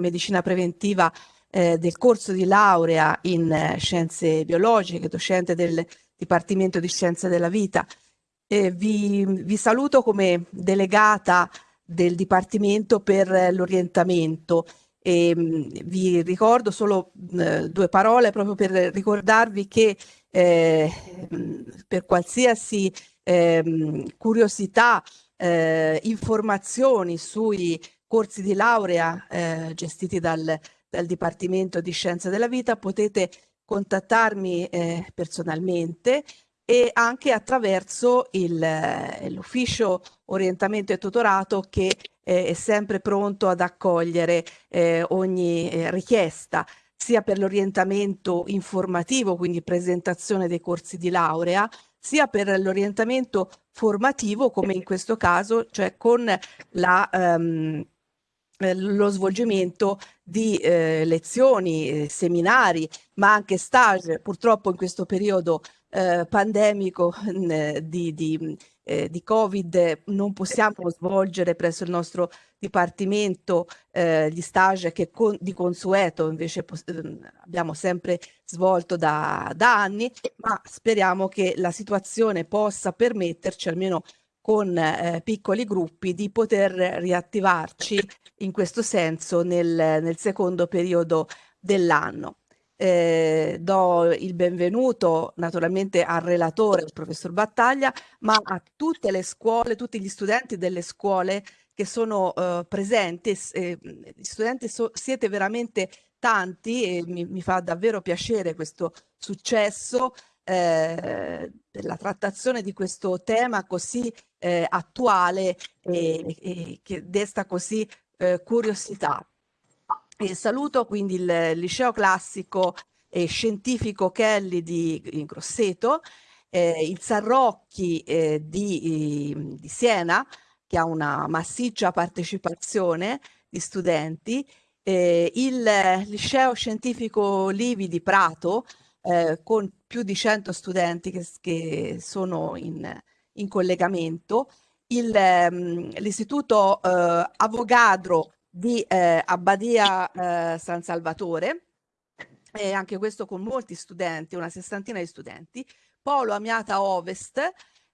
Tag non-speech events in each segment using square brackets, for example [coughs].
medicina preventiva eh, del corso di laurea in eh, scienze biologiche, docente del Dipartimento di Scienze della Vita. Eh, vi, vi, saluto come delegata del Dipartimento per l'orientamento e mh, vi ricordo solo mh, due parole proprio per ricordarvi che eh, per qualsiasi eh, curiosità, eh, informazioni sui corsi di laurea eh, gestiti dal, dal Dipartimento di Scienze della Vita potete contattarmi eh, personalmente e anche attraverso l'ufficio orientamento e tutorato che eh, è sempre pronto ad accogliere eh, ogni eh, richiesta sia per l'orientamento informativo, quindi presentazione dei corsi di laurea, sia per l'orientamento formativo, come in questo caso, cioè con la, um, lo svolgimento di eh, lezioni, eh, seminari, ma anche stage, purtroppo in questo periodo eh, pandemico [laughs] di, di, eh, di, Covid non possiamo svolgere presso il nostro Dipartimento eh, gli stage che con, di consueto invece ehm, abbiamo sempre svolto da, da anni, ma speriamo che la situazione possa permetterci almeno con eh, piccoli gruppi di poter riattivarci in questo senso nel, nel secondo periodo dell'anno. Eh, do il benvenuto naturalmente al relatore, il professor Battaglia, ma a tutte le scuole, tutti gli studenti delle scuole che sono eh, presenti. Eh, gli studenti so, siete veramente tanti e mi, mi, fa davvero piacere questo successo eh, della trattazione di questo tema così eh, attuale e, e, che desta così eh, curiosità. E saluto quindi il liceo classico e scientifico Kelly di Grosseto, eh, il Sarrocchi eh, di, di, Siena, che ha una massiccia partecipazione di studenti, eh, il liceo scientifico Livi di Prato, eh, con più di 100 studenti che, che sono in, in collegamento, ehm, l'istituto eh, Avogadro di eh, Abbadia eh, San Salvatore, e anche questo con molti studenti, una sessantina di studenti, Polo Amiata Ovest,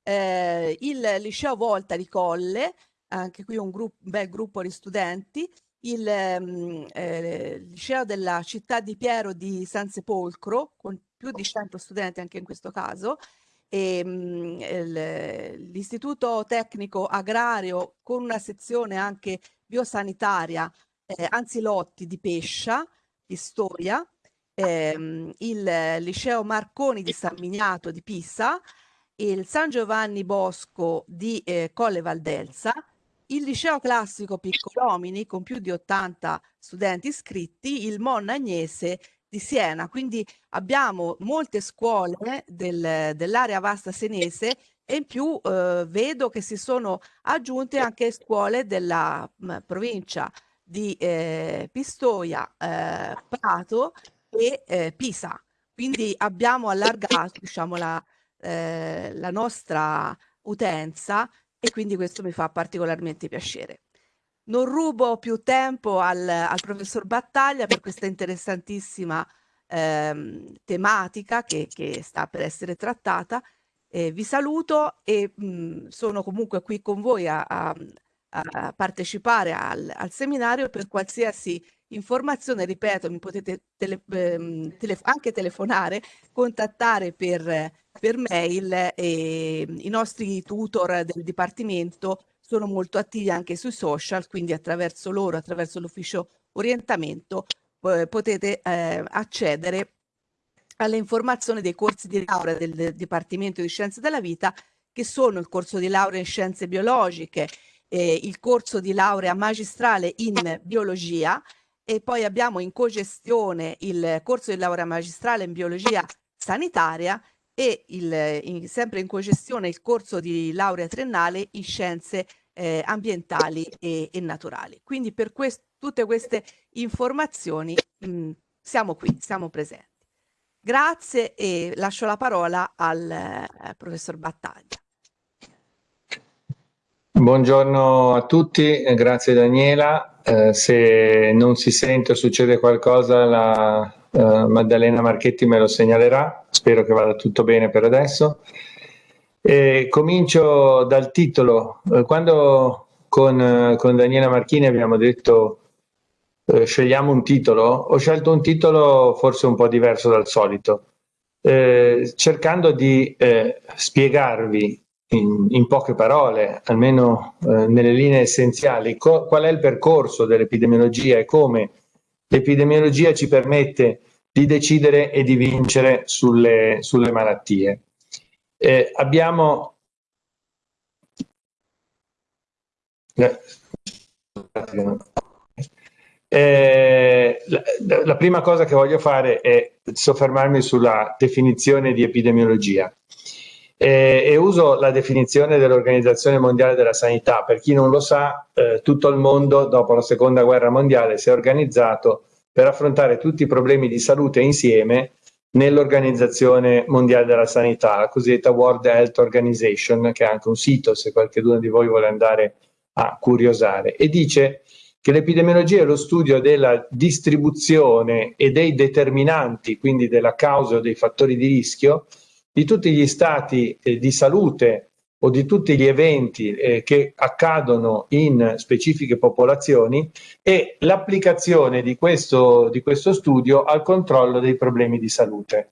eh, il Liceo Volta di Colle, anche qui un, gruppo, un bel gruppo di studenti, il ehm, eh, Liceo della città di Piero di San Sepolcro, con più di 100 studenti anche in questo caso, l'istituto tecnico agrario con una sezione anche biosanitaria eh, Anzilotti di Pescia, di Storia, ehm, il liceo Marconi di San Miniato di Pisa, il San Giovanni Bosco di eh, Colle Valdelsa, il liceo classico Piccolomini con più di 80 studenti iscritti, il Monna Agnese di Siena. Quindi abbiamo molte scuole del, dell'area vasta senese e in più eh, vedo che si sono aggiunte anche scuole della mh, provincia di eh, Pistoia, eh, Prato e eh, Pisa. Quindi abbiamo allargato diciamo, la, eh, la nostra utenza e quindi questo mi fa particolarmente piacere. Non rubo più tempo al, al professor Battaglia per questa interessantissima ehm, tematica che, che, sta per essere trattata. Eh, vi saluto e mh, sono comunque qui con voi a, a, a partecipare al, al, seminario per qualsiasi informazione, ripeto, mi potete tele, ehm, tele, anche telefonare, contattare per, per mail e i nostri tutor del Dipartimento sono molto attivi anche sui social, quindi attraverso loro, attraverso l'ufficio orientamento, potete eh, accedere alle informazioni dei corsi di laurea del, del Dipartimento di Scienze della Vita, che sono il corso di laurea in Scienze Biologiche, eh, il corso di laurea magistrale in Biologia e poi abbiamo in cogestione il corso di laurea magistrale in Biologia Sanitaria e il, in, sempre in cogestione il corso di laurea triennale in scienze eh, ambientali e, e, naturali. Quindi per quest tutte queste informazioni mh, mm, siamo qui, siamo presenti. Grazie e lascio la parola al eh, professor Battaglia. Buongiorno a tutti, grazie Daniela. eh, se non si sente o succede qualcosa la eh, Maddalena Marchetti me lo segnalerà, spero che vada tutto bene per adesso. E comincio dal titolo. Eh, quando con, eh, con Daniela Marchini abbiamo detto eh, scegliamo un titolo, ho scelto un titolo forse un po' diverso dal solito, eh, cercando di eh, spiegarvi in, in, poche parole, almeno nelle linee essenziali, qual è il percorso dell'epidemiologia e come l'epidemiologia ci permette di decidere e di vincere sulle, sulle malattie. Eh, abbiamo eh, la, la, prima cosa che voglio fare è soffermarmi sulla definizione di epidemiologia eh, e uso la definizione dell'Organizzazione Mondiale della Sanità. Per chi non lo sa, eh, tutto il mondo dopo la Seconda Guerra Mondiale si è organizzato per affrontare tutti i problemi di salute insieme nell'Organizzazione Mondiale della Sanità, la cosiddetta World Health Organization, che ha anche un sito se qualcuno di voi vuole andare a curiosare, e dice che l'epidemiologia è lo studio della distribuzione e dei determinanti, quindi della causa o dei fattori di rischio, di tutti gli stati eh, di salute o di tutti gli eventi eh, che accadono in specifiche popolazioni e l'applicazione di questo, di questo studio al controllo dei problemi di salute.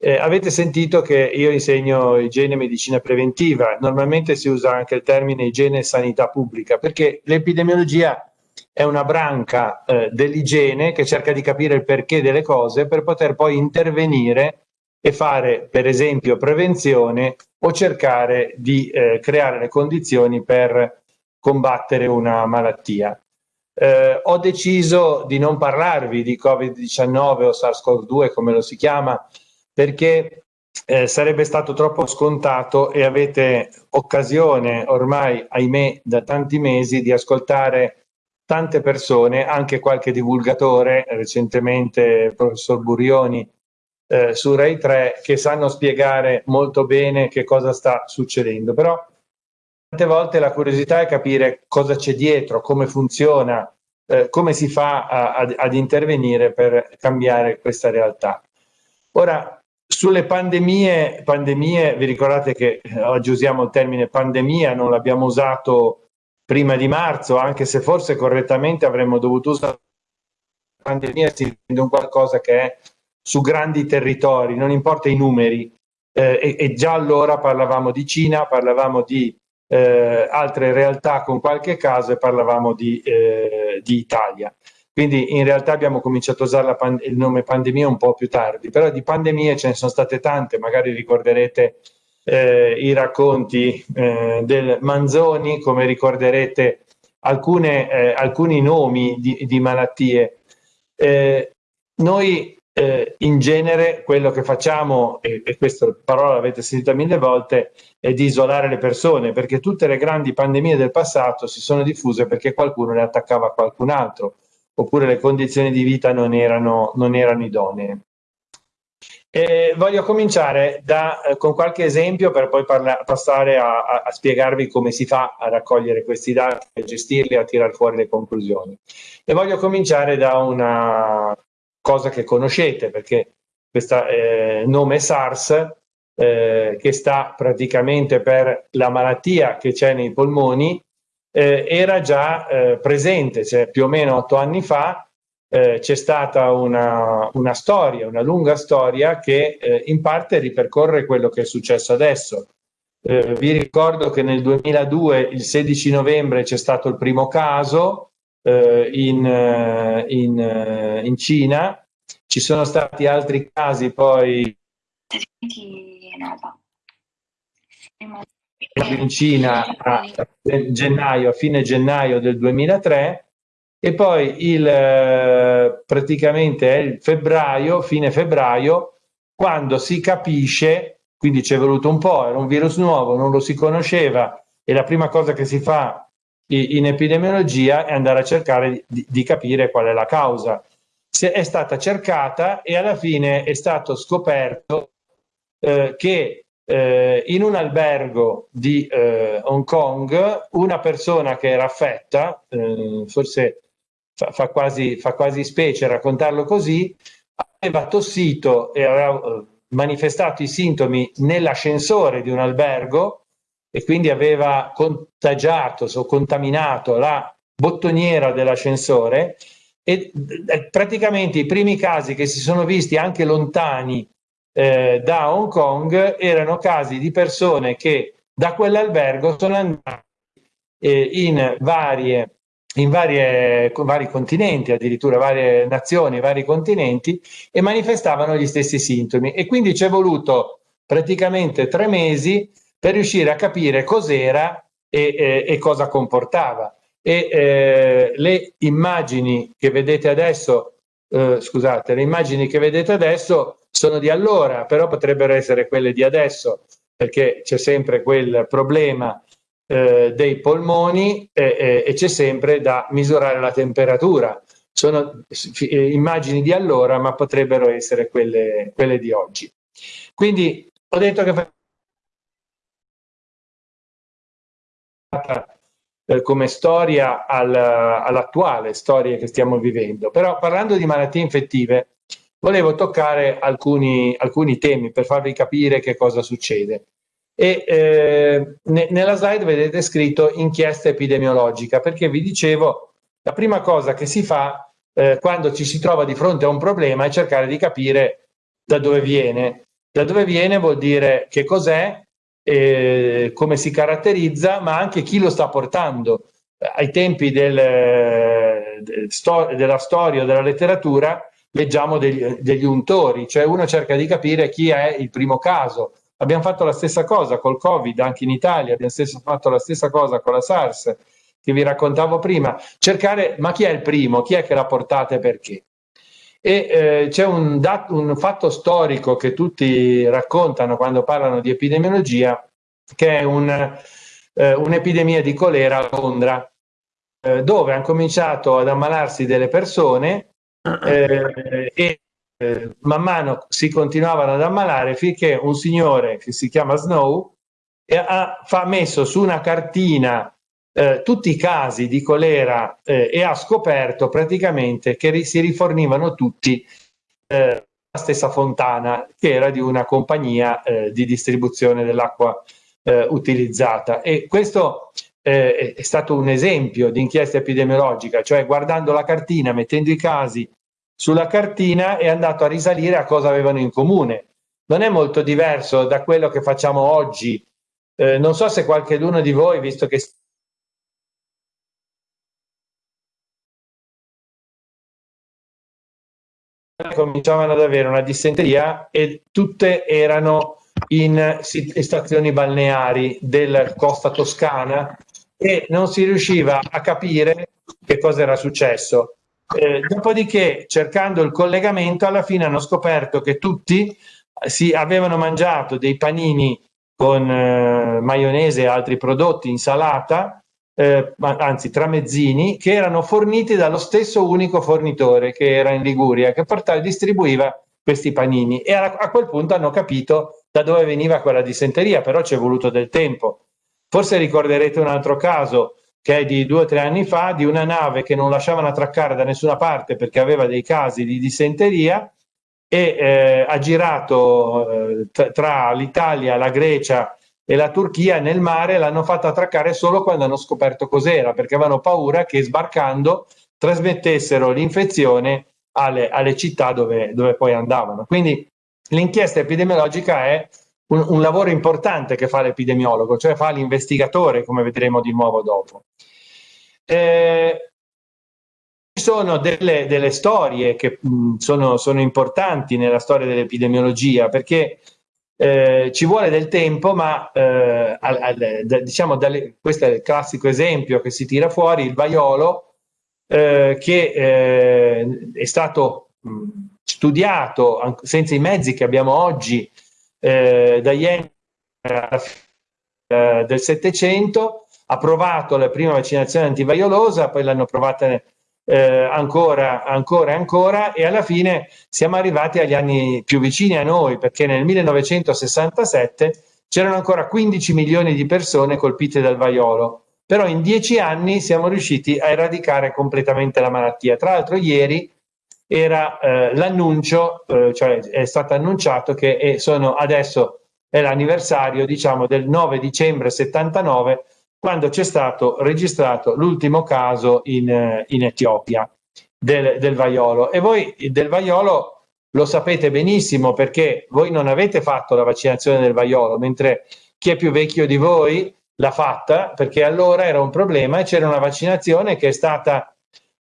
Eh, avete sentito che io insegno igiene e medicina preventiva, normalmente si usa anche il termine igiene e sanità pubblica, perché l'epidemiologia è una branca eh, dell'igiene che cerca di capire il perché delle cose per poter poi intervenire e fare per esempio prevenzione o cercare di eh, creare le condizioni per combattere una malattia. Eh, ho deciso di non parlarvi di Covid-19 o SARS-CoV-2 come lo si chiama perché eh, sarebbe stato troppo scontato e avete occasione ormai, ahimè, da tanti mesi di ascoltare tante persone, anche qualche divulgatore, recentemente il professor Burioni eh, su Rai 3 che sanno spiegare molto bene che cosa sta succedendo, però tante volte la curiosità è capire cosa c'è dietro, come funziona, eh, come si fa a, a, ad intervenire per cambiare questa realtà. Ora, sulle pandemie, pandemie, vi ricordate che eh, oggi usiamo il termine pandemia, non l'abbiamo usato prima di marzo, anche se forse correttamente avremmo dovuto usare pandemia, si intende un qualcosa che è su grandi territori, non importa i numeri, eh, e, e, già allora parlavamo di Cina, parlavamo di eh, altre realtà con qualche caso e parlavamo di, eh, di, Italia. Quindi in realtà abbiamo cominciato a usare il nome pandemia un po' più tardi, però di pandemie ce ne sono state tante, magari ricorderete eh, i racconti eh, del Manzoni, come ricorderete alcune, eh, alcuni nomi di, di malattie. Eh, noi eh, in genere quello che facciamo, e, e questa parola l'avete sentita mille volte, è di isolare le persone, perché tutte le grandi pandemie del passato si sono diffuse perché qualcuno le attaccava qualcun altro, oppure le condizioni di vita non erano, non erano idonee. E voglio cominciare da, eh, con qualche esempio per poi passare a, a, a, spiegarvi come si fa a raccogliere questi dati, a gestirli a tirare fuori le conclusioni. E voglio cominciare da una cosa che conoscete perché questo eh, nome SARS eh, che sta praticamente per la malattia che c'è nei polmoni eh, era già eh, presente, cioè più o meno otto anni fa eh, c'è stata una, una, storia, una lunga storia che eh, in parte ripercorre quello che è successo adesso. vi ricordo che nel 2002, il 16 novembre, c'è stato il primo caso, eh, in, eh, in, eh, in, Cina. Ci sono stati altri casi poi in Cina a gennaio, a fine gennaio del 2003 e poi il, eh, praticamente è il febbraio, fine febbraio, quando si capisce, quindi ci è voluto un po', era un virus nuovo, non lo si conosceva e la prima cosa che si fa in epidemiologia è andare a cercare di, di capire qual è la causa. Se è stata cercata e alla fine è stato scoperto eh, che eh, in un albergo di eh, Hong Kong una persona che era affetta, eh, forse fa, fa, quasi, fa quasi specie raccontarlo così, aveva tossito e aveva eh, manifestato i sintomi nell'ascensore di un albergo e quindi aveva contagiato o contaminato la bottoniera dell'ascensore e praticamente i primi casi che si sono visti anche lontani eh, da Hong Kong erano casi di persone che da quell'albergo sono andati eh, in varie in varie, vari continenti, addirittura varie nazioni, vari continenti, e manifestavano gli stessi sintomi. E quindi ci è voluto praticamente tre mesi per riuscire a capire cos'era e, e, e, cosa comportava. E eh, le immagini che vedete adesso, eh, scusate, le immagini che vedete adesso sono di allora, però potrebbero essere quelle di adesso, perché c'è sempre quel problema eh, dei polmoni e c'è sempre da misurare la temperatura. Sono eh, immagini di allora, ma potrebbero essere quelle, quelle di oggi. Quindi ho detto che eh, come storia al, all'attuale storia che stiamo vivendo. Però parlando di malattie infettive, volevo toccare alcuni, alcuni temi per farvi capire che cosa succede. E eh, ne, nella slide vedete scritto inchiesta epidemiologica, perché vi dicevo, la prima cosa che si fa eh, quando ci si trova di fronte a un problema è cercare di capire da dove viene. Da dove viene vuol dire che cos'è, eh, come si caratterizza, ma anche chi lo sta portando. Ai tempi del, del sto della storia o della letteratura leggiamo degli, degli untori, cioè uno cerca di capire chi è il primo caso. Abbiamo fatto la stessa cosa col Covid anche in Italia, abbiamo stesso, fatto la stessa cosa con la SARS che vi raccontavo prima, cercare ma chi è il primo, chi è che l'ha portata e perché. E eh, c'è un, un, fatto storico che tutti raccontano quando parlano di epidemiologia, che è un, eh, un'epidemia di colera a Londra, eh, dove hanno cominciato ad ammalarsi delle persone eh, e eh, man mano si continuavano ad ammalare finché un signore che si chiama Snow ha, ha messo su una cartina eh, tutti i casi di colera eh, e ha scoperto praticamente che ri si rifornivano tutti eh, la stessa fontana che era di una compagnia eh, di distribuzione dell'acqua eh, utilizzata e questo eh, è stato un esempio di inchiesta epidemiologica, cioè guardando la cartina, mettendo i casi sulla cartina è andato a risalire a cosa avevano in comune. Non è molto diverso da quello che facciamo oggi. Eh, non so se qualcuno di voi, visto che cominciavano ad avere una dissenteria e tutte erano in stazioni balneari della costa toscana e non si riusciva a capire che cosa era successo. Eh, dopodiché, cercando il collegamento, alla fine hanno scoperto che tutti si avevano mangiato dei panini con eh, maionese e altri prodotti, insalata, eh, anzi tramezzini, che erano forniti dallo stesso unico fornitore che era in Liguria, che portava, distribuiva questi panini e a, a, quel punto hanno capito da dove veniva quella dissenteria, però ci è voluto del tempo. Forse ricorderete un altro caso che è di due o tre anni fa, di una nave che non lasciavano attraccare da nessuna parte perché aveva dei casi di dissenteria e eh, ha girato eh, tra l'Italia, la Grecia e la Turchia nel mare l'hanno fatta attraccare solo quando hanno scoperto cos'era, perché avevano paura che sbarcando trasmettessero l'infezione alle, alle, città dove, dove poi andavano. Quindi l'inchiesta epidemiologica è un, un, lavoro importante che fa l'epidemiologo, cioè fa l'investigatore, come vedremo di nuovo dopo. Eh, ci sono delle, delle storie che mh, sono, sono importanti nella storia dell'epidemiologia, perché eh, ci vuole del tempo, ma eh, al, al, da, diciamo dalle, questo è il classico esempio che si tira fuori, il vaiolo, eh, che eh, è stato mh, studiato senza i mezzi che abbiamo oggi eh, da ieri eh, del Settecento, ha provato la prima vaccinazione antivaiolosa, poi l'hanno provata eh, ancora, ancora e ancora e alla fine siamo arrivati agli anni più vicini a noi perché nel 1967 c'erano ancora 15 milioni di persone colpite dal vaiolo. però in dieci anni siamo riusciti a eradicare completamente la malattia. Tra l'altro ieri era eh, l'annuncio, eh, cioè è stato annunciato che sono adesso è l'anniversario diciamo del 9 dicembre 79 quando c'è stato registrato l'ultimo caso in, eh, in Etiopia del, del vaiolo. E voi del vaiolo lo sapete benissimo perché voi non avete fatto la vaccinazione del vaiolo mentre chi è più vecchio di voi l'ha fatta perché allora era un problema e c'era una vaccinazione che è stata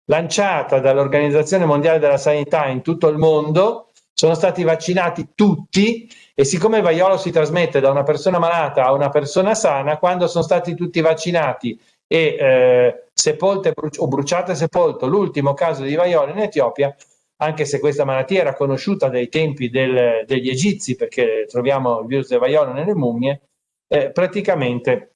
lanciata dall'Organizzazione Mondiale della Sanità in tutto il mondo, sono stati vaccinati tutti e siccome il vaiolo si trasmette da una persona malata a una persona sana, quando sono stati tutti vaccinati e eh, sepolte o bruciate e sepolto l'ultimo caso di vaiolo in Etiopia, anche se questa malattia era conosciuta dai tempi del, degli egizi, perché troviamo il virus del vaiolo nelle mummie, eh, praticamente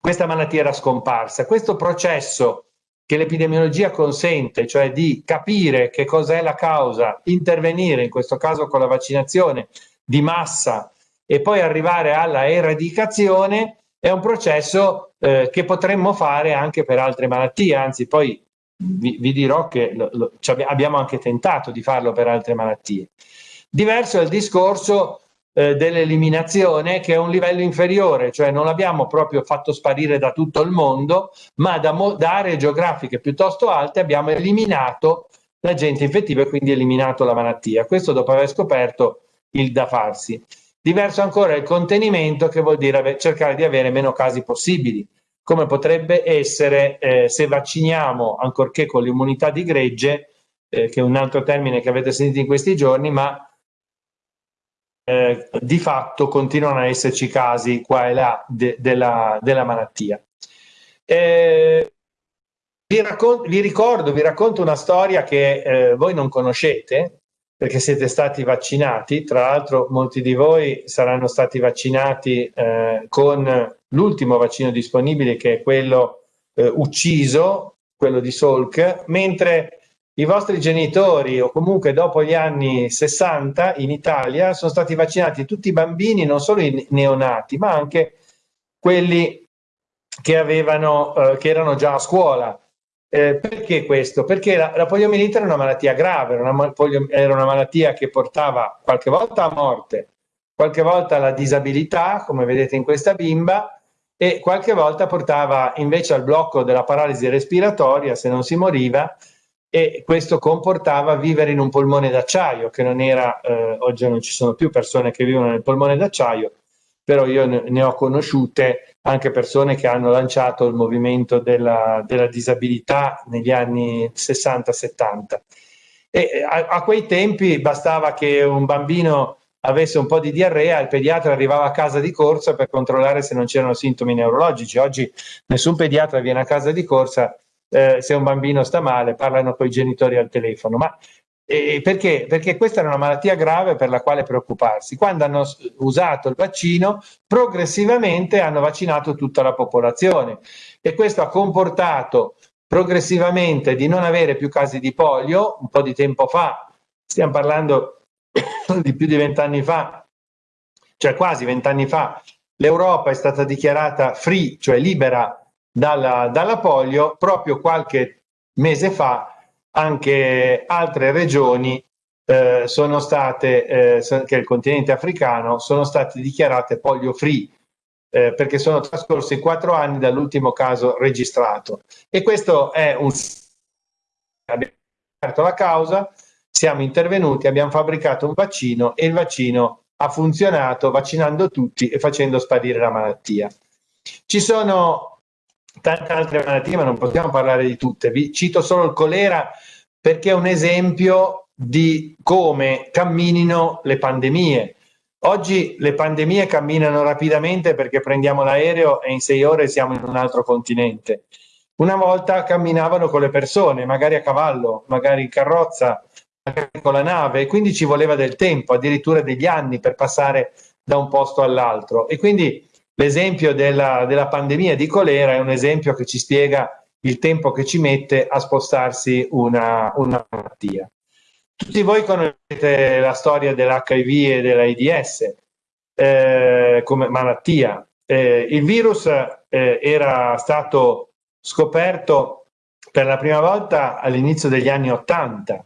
questa malattia era scomparsa. Questo processo che l'epidemiologia consente, cioè di capire che cos'è la causa, intervenire in questo caso con la vaccinazione di massa e poi arrivare alla eradicazione, è un processo eh, che potremmo fare anche per altre malattie, anzi poi vi, vi dirò che lo, lo, abbiamo anche tentato di farlo per altre malattie. Diverso è il discorso eh, dell'eliminazione che è un livello inferiore, cioè non l'abbiamo proprio fatto sparire da tutto il mondo, ma da, da aree geografiche piuttosto alte abbiamo eliminato l'agente infettivo e quindi eliminato la malattia. Questo dopo aver scoperto il da farsi. Diverso ancora il contenimento che vuol dire cercare di avere meno casi possibili, come potrebbe essere eh, se vacciniamo, ancorché con l'immunità di gregge, eh, che è un altro termine che avete sentito in questi giorni, ma eh, di fatto continuano a esserci casi qua e là de, della, della, malattia. Eh, vi, vi, ricordo, vi racconto una storia che eh, voi non conoscete perché siete stati vaccinati, tra l'altro molti di voi saranno stati vaccinati eh, con l'ultimo vaccino disponibile che è quello eh, ucciso, quello di Salk, mentre i vostri genitori o comunque dopo gli anni 60 in Italia sono stati vaccinati tutti i bambini, non solo i neonati, ma anche quelli che, avevano, eh, che erano già a scuola. Eh, perché questo? Perché la, la, poliomielite era una malattia grave, era una, era una malattia che portava qualche volta a morte, qualche volta alla disabilità, come vedete in questa bimba, e qualche volta portava invece al blocco della paralisi respiratoria se non si moriva e questo comportava vivere in un polmone d'acciaio che non era, eh, oggi non ci sono più persone che vivono nel polmone d'acciaio, però io ne, ho conosciute anche persone che hanno lanciato il movimento della, della disabilità negli anni 60-70. E a, a, quei tempi bastava che un bambino avesse un po' di diarrea, il pediatra arrivava a casa di corsa per controllare se non c'erano sintomi neurologici. Oggi nessun pediatra viene a casa di corsa eh, se un bambino sta male, parlano con i genitori al telefono. Ma eh, perché? Perché questa era una malattia grave per la quale preoccuparsi. Quando hanno usato il vaccino, progressivamente hanno vaccinato tutta la popolazione e questo ha comportato progressivamente di non avere più casi di polio. Un po' di tempo fa, stiamo parlando [coughs] di più di vent'anni fa, cioè quasi vent'anni fa, l'Europa è stata dichiarata free, cioè libera dalla, dalla polio, proprio qualche mese fa anche altre regioni eh, sono state, eh, che il continente africano, sono state dichiarate polio free eh, perché sono trascorsi quattro anni dall'ultimo caso registrato. E questo è un... Abbiamo aperto la causa, siamo intervenuti, abbiamo fabbricato un vaccino e il vaccino ha funzionato vaccinando tutti e facendo sparire la malattia. Ci sono tante altre malattie, ma non possiamo parlare di tutte. Vi cito solo il colera perché è un esempio di come camminino le pandemie. Oggi le pandemie camminano rapidamente perché prendiamo l'aereo e in sei ore siamo in un altro continente. Una volta camminavano con le persone, magari a cavallo, magari in carrozza, magari con la nave, e quindi ci voleva del tempo, addirittura degli anni per passare da un posto all'altro. E quindi L'esempio della, della pandemia di colera è un esempio che ci spiega il tempo che ci mette a spostarsi una, una malattia. Tutti voi conoscete la storia dell'HIV e dell'AIDS eh, come malattia. Eh, il virus eh, era stato scoperto per la prima volta all'inizio degli anni Ottanta,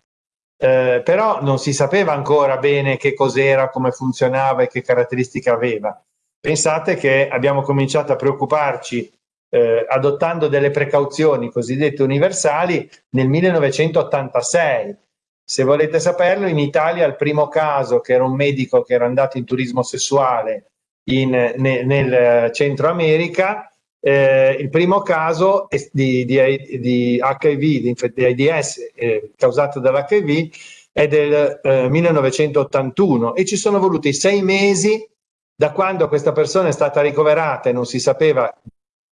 eh, però non si sapeva ancora bene che cos'era, come funzionava e che caratteristiche aveva. Pensate che abbiamo cominciato a preoccuparci eh, adottando delle precauzioni cosiddette universali nel 1986. Se volete saperlo, in Italia il primo caso, che era un medico che era andato in turismo sessuale in, ne, nel Centro America, eh, il primo caso di, di, di HIV, di, di AIDS eh, causato dall'HIV, è del eh, 1981 e ci sono voluti sei mesi da quando questa persona è stata ricoverata e non si sapeva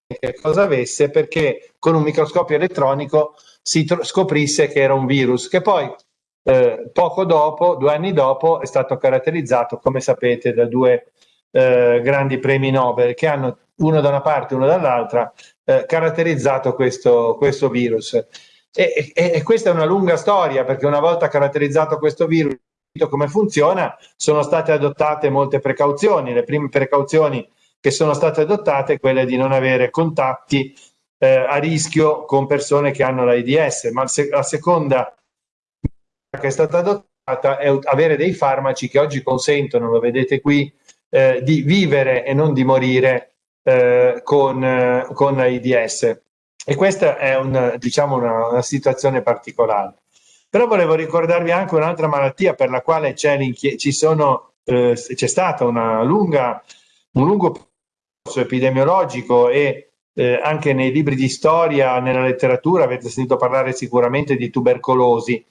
che cosa avesse perché con un microscopio elettronico si scoprisse che era un virus che poi eh, poco dopo, due anni dopo, è stato caratterizzato, come sapete, da due eh, grandi premi Nobel che hanno uno da una parte e uno dall'altra eh, caratterizzato questo, questo virus. E, e, e, questa è una lunga storia perché una volta caratterizzato questo virus, come funziona, sono state adottate molte precauzioni. Le prime precauzioni che sono state adottate quelle di non avere contatti eh, a rischio con persone che hanno l'AIDS, ma la seconda che è stata adottata è avere dei farmaci che oggi consentono, lo vedete qui, eh, di vivere e non di morire eh, con, eh, con l'AIDS. E questa è un, diciamo una, una, situazione particolare. Però volevo ricordarvi anche un'altra malattia per la quale c'è, eh, una lunga, un lungo percorso epidemiologico e eh, anche nei libri di storia, nella letteratura, avete sentito parlare sicuramente di tubercolosi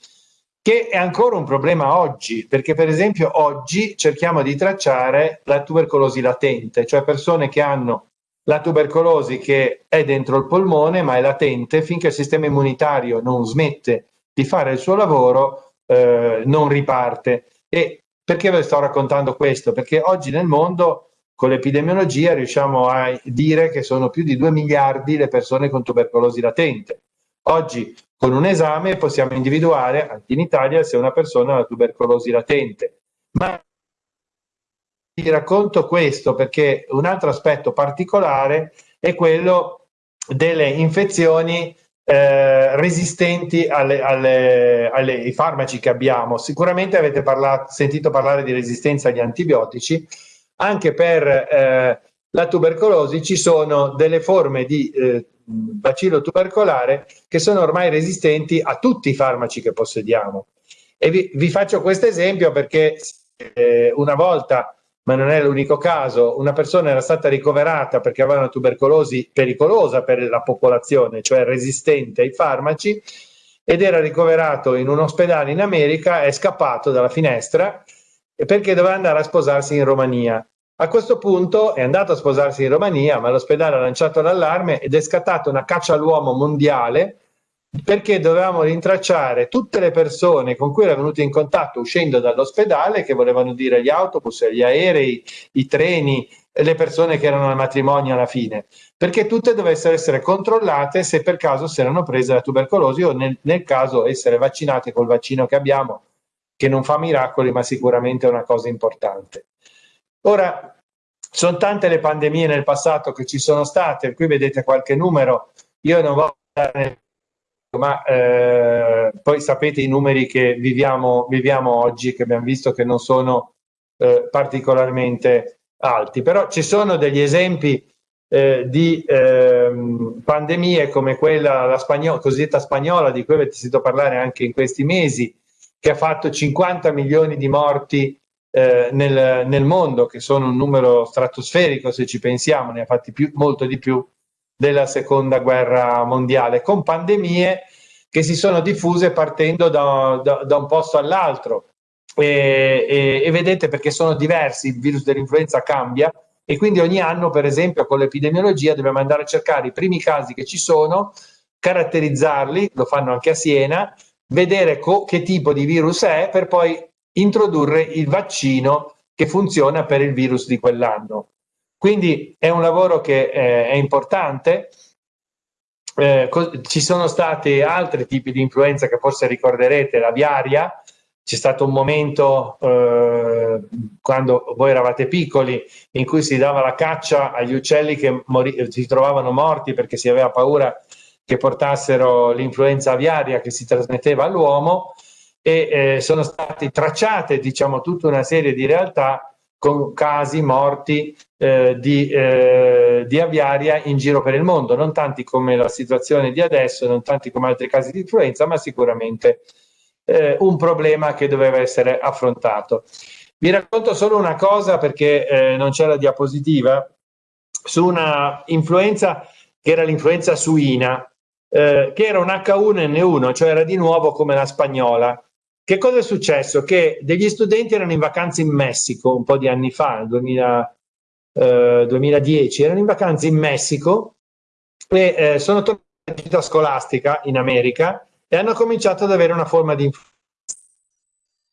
che è ancora un problema oggi, perché per esempio oggi cerchiamo di tracciare la tubercolosi latente, cioè persone che hanno la tubercolosi che è dentro il polmone ma è latente finché il sistema immunitario non smette di fare il suo lavoro, eh, non riparte. E perché ve sto raccontando questo? Perché oggi nel mondo con l'epidemiologia riusciamo a dire che sono più di 2 miliardi le persone con tubercolosi latente. Oggi con un esame possiamo individuare anche in Italia se una persona ha tubercolosi latente. Ma vi racconto questo perché un altro aspetto particolare è quello delle infezioni eh, resistenti alle, alle, alle, ai farmaci che abbiamo. Sicuramente avete parlato, sentito parlare di resistenza agli antibiotici, anche per eh, la tubercolosi ci sono delle forme di eh, bacillo tubercolare che sono ormai resistenti a tutti i farmaci che possediamo. E vi, vi faccio questo esempio perché eh, una volta, ma non è l'unico caso, una persona era stata ricoverata perché aveva una tubercolosi pericolosa per la popolazione, cioè resistente ai farmaci, ed era ricoverato in un ospedale in America, è scappato dalla finestra perché doveva andare a sposarsi in Romania. A questo punto è andato a sposarsi in Romania, ma l'ospedale ha lanciato l'allarme ed è scattata una caccia all'uomo mondiale perché dovevamo rintracciare tutte le persone con cui era venuto in contatto uscendo dall'ospedale, che volevano dire gli autobus, gli aerei, i treni, le persone che erano al matrimonio alla fine, perché tutte dovessero essere controllate se per caso si erano prese la tubercolosi o nel, nel caso essere vaccinate col vaccino che abbiamo, che non fa miracoli, ma sicuramente è una cosa importante. Ora, sono tante le pandemie nel passato che ci sono state, qui vedete qualche numero, io non voglio andare ma eh, poi sapete i numeri che viviamo, viviamo oggi, che abbiamo visto che non sono eh, particolarmente alti, però ci sono degli esempi eh, di ehm, pandemie come quella la spagnola, cosiddetta spagnola, di cui avete sentito parlare anche in questi mesi, che ha fatto 50 milioni di morti eh, nel, nel, mondo, che sono un numero stratosferico se ci pensiamo, ne ha fatti più, molto di più della seconda guerra mondiale, con pandemie che si sono diffuse partendo da, da, da un posto all'altro. E, e, e, vedete perché sono diversi, il virus dell'influenza cambia e quindi ogni anno, per esempio, con l'epidemiologia dobbiamo andare a cercare i primi casi che ci sono, caratterizzarli, lo fanno anche a Siena, vedere che tipo di virus è per poi introdurre il vaccino che funziona per il virus di quell'anno. Quindi è un lavoro che eh, è importante. Eh, ci sono stati altri tipi di influenza che forse ricorderete, la viaria, c'è stato un momento eh, quando voi eravate piccoli in cui si dava la caccia agli uccelli che si trovavano morti perché si aveva paura che portassero l'influenza aviaria che si trasmetteva all'uomo e eh, sono state tracciate diciamo tutta una serie di realtà con casi morti eh, di, eh, di, aviaria in giro per il mondo, non tanti come la situazione di adesso, non tanti come altri casi di influenza, ma sicuramente eh, un problema che doveva essere affrontato. Vi racconto solo una cosa perché eh, non c'è la diapositiva, su una influenza che era l'influenza suina, eh, che era un H1N1, cioè era di nuovo come la spagnola. Che cosa è successo? Che degli studenti erano in vacanza in Messico un po' di anni fa, nel 2000, eh, 2010, erano in vacanza in Messico e eh, sono tornati alla città scolastica in America e hanno cominciato ad avere una forma di influenza.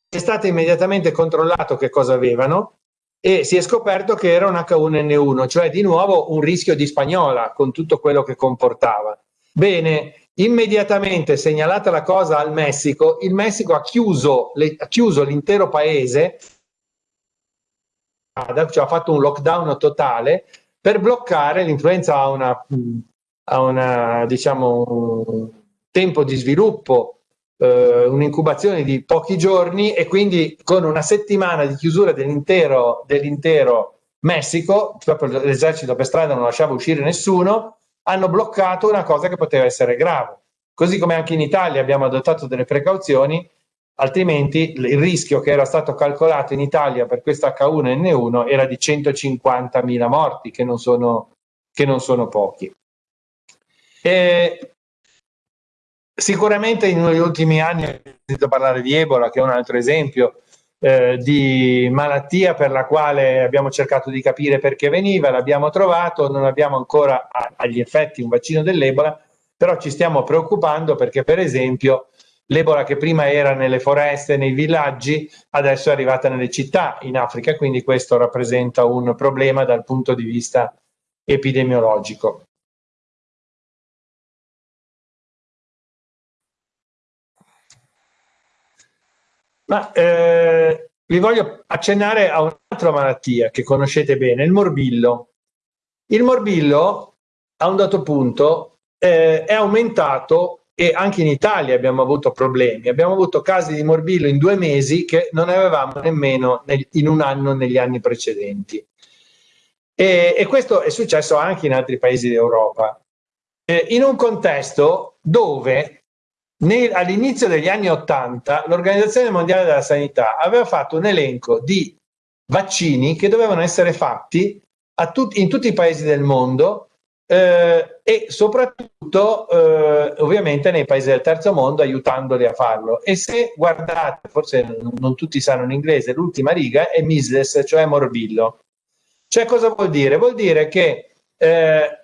È stato immediatamente controllato che cosa avevano e si è scoperto che era un H1N1, cioè di nuovo un rischio di spagnola con tutto quello che comportava. Bene, immediatamente segnalata la cosa al Messico, il Messico ha chiuso, l'intero paese, cioè ha fatto un lockdown totale per bloccare l'influenza a una, a una diciamo, tempo di sviluppo, eh, un'incubazione di pochi giorni e quindi con una settimana di chiusura dell'intero, dell'intero Messico, proprio l'esercito per strada non lasciava uscire nessuno, hanno bloccato una cosa che poteva essere grave. Così come anche in Italia abbiamo adottato delle precauzioni, altrimenti il rischio che era stato calcolato in Italia per questa H1N1 era di 150.000 morti, che non sono, che non sono pochi. E Sicuramente negli ultimi anni ho sentito parlare di Ebola, che è un altro esempio eh, di malattia per la quale abbiamo cercato di capire perché veniva, l'abbiamo trovato, non abbiamo ancora agli effetti un vaccino dell'Ebola, però ci stiamo preoccupando perché per esempio l'Ebola che prima era nelle foreste, nei villaggi, adesso è arrivata nelle città in Africa, quindi questo rappresenta un problema dal punto di vista epidemiologico. Ma eh, vi voglio accennare a un'altra malattia che conoscete bene, il morbillo. Il morbillo, a un dato punto, eh, è aumentato e anche in Italia abbiamo avuto problemi. Abbiamo avuto casi di morbillo in due mesi che non avevamo nemmeno nel, in un anno negli anni precedenti. E, e, questo è successo anche in altri paesi d'Europa. Eh, in un contesto dove all'inizio degli anni Ottanta l'Organizzazione Mondiale della Sanità aveva fatto un elenco di vaccini che dovevano essere fatti tut in tutti i paesi del mondo eh, e soprattutto eh, ovviamente nei paesi del terzo mondo aiutandoli a farlo. E se guardate, forse non, non tutti sanno in inglese, l'ultima riga è measles, cioè morbillo. Cioè cosa vuol dire? Vuol dire che eh,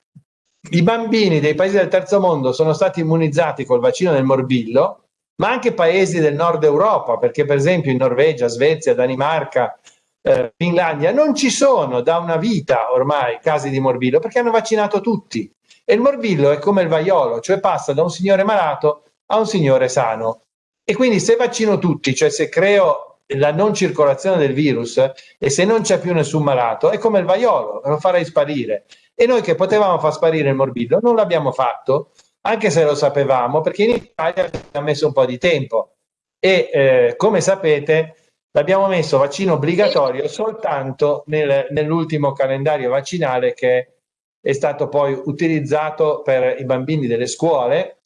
i bambini dei paesi del terzo mondo sono stati immunizzati col vaccino del morbillo, ma anche paesi del nord Europa, perché per esempio in Norvegia, Svezia, Danimarca, eh, Finlandia non ci sono da una vita ormai casi di morbillo perché hanno vaccinato tutti. E il morbillo è come il vaiolo, cioè passa da un signore malato a un signore sano. E quindi se vaccino tutti, cioè se creo la non circolazione del virus e se non c'è più nessun malato, è come il vaiolo, lo farei sparire. E noi che potevamo far sparire il morbillo non l'abbiamo fatto, anche se lo sapevamo, perché in Italia ci ha messo un po' di tempo. E eh, come sapete l'abbiamo messo vaccino obbligatorio soltanto nel, nell'ultimo calendario vaccinale che è stato poi utilizzato per i bambini delle scuole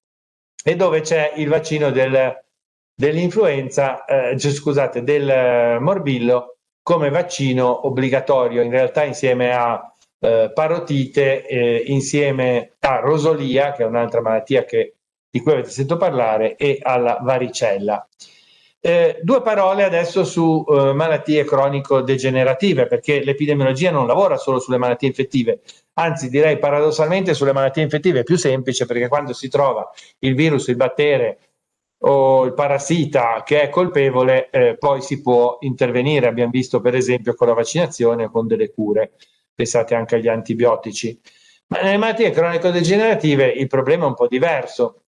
e dove c'è il vaccino del, dell'influenza, eh, scusate, del morbillo come vaccino obbligatorio, in realtà insieme a eh, parotite eh, insieme a rosolia, che è un'altra malattia che, di cui avete sentito parlare, e alla varicella. Eh, due parole adesso su eh, malattie cronico-degenerative, perché l'epidemiologia non lavora solo sulle malattie infettive, anzi direi paradossalmente sulle malattie infettive è più semplice perché quando si trova il virus, il battere o il parassita che è colpevole, eh, poi si può intervenire, abbiamo visto per esempio con la vaccinazione o con delle cure pensate anche agli antibiotici. Ma nelle malattie cronico-degenerative il problema è un po' diverso.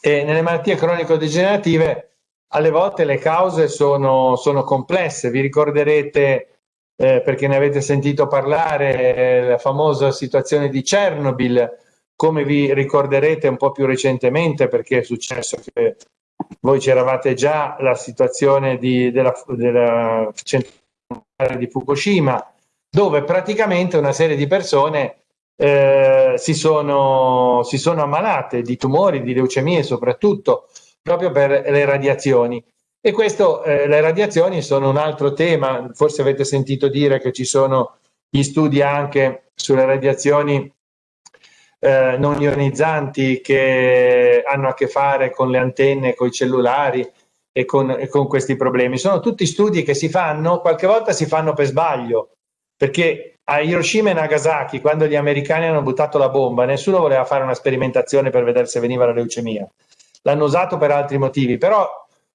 E nelle malattie cronico-degenerative alle volte le cause sono, sono complesse. Vi ricorderete, eh, perché ne avete sentito parlare, eh, la famosa situazione di Chernobyl, come vi ricorderete un po' più recentemente, perché è successo che voi c'eravate già, la situazione di, della, della centrale di Fukushima, dove praticamente una serie di persone eh, si, sono, si sono ammalate di tumori, di leucemie soprattutto, proprio per le radiazioni. E questo, eh, le radiazioni sono un altro tema, forse avete sentito dire che ci sono gli studi anche sulle radiazioni eh, non ionizzanti che hanno a che fare con le antenne, con i cellulari e con, e con questi problemi. Sono tutti studi che si fanno, qualche volta si fanno per sbaglio, perché a Hiroshima e Nagasaki, quando gli americani hanno buttato la bomba, nessuno voleva fare una sperimentazione per vedere se veniva la leucemia. L'hanno usato per altri motivi, però